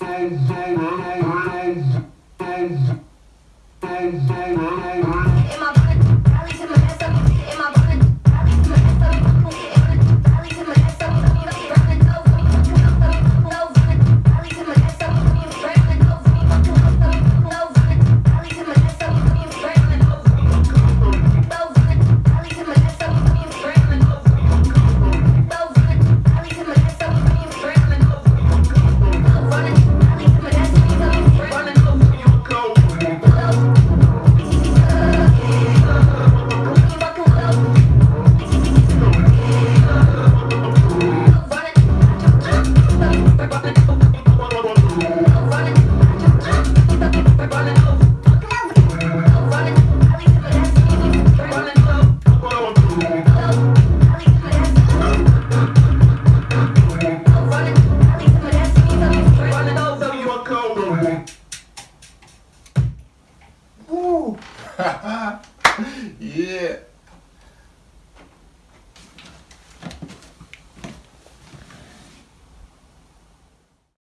Thank you. 예.